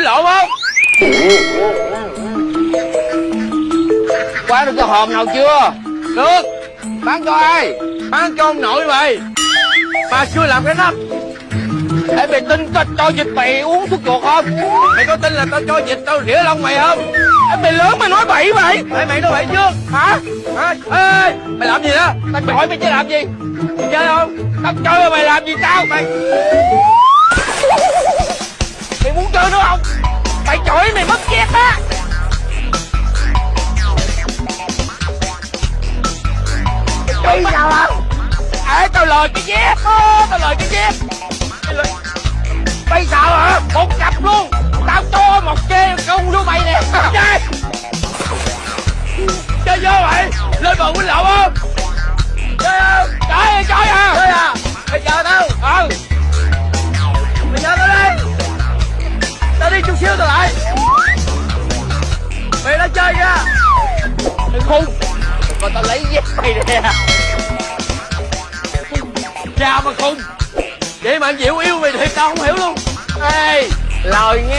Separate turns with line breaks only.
quýnh lộn không? Quán được cái hòm nào chưa? Được. Bán cho ai? Bán cho ông nội mày. Mà chưa làm cái nắp. Ê, mày tin tao cho vịt mày uống thuốc chuột không? Mày có tin là tao cho vịt tao rỉa lông mày không? Ê, mày lớn mày nói bậy mày. Ê, mày nói bậy chưa Hả? Hả? Ê, mày làm gì đó? Tao hỏi mày chứ làm gì? Mày chơi không? Tao chơi mày làm gì tao? Mày Mày chọi mày mất dép á. Bây sao không Ê tao lời cái dép á Tao lời cái dép. Bây sao hả? Một cặp luôn. Tao cho một chê công luôn mày nè. Chơi Chơi vô mày. Lên bờ quýnh lộn không xíu tao lại Mày đã chơi nha. Đừng khùng Còn tao lấy dép mày nè. Cha mà khùng Vậy mà anh Diệu yêu mày thiệt tao không hiểu luôn. Ê, Lời nghe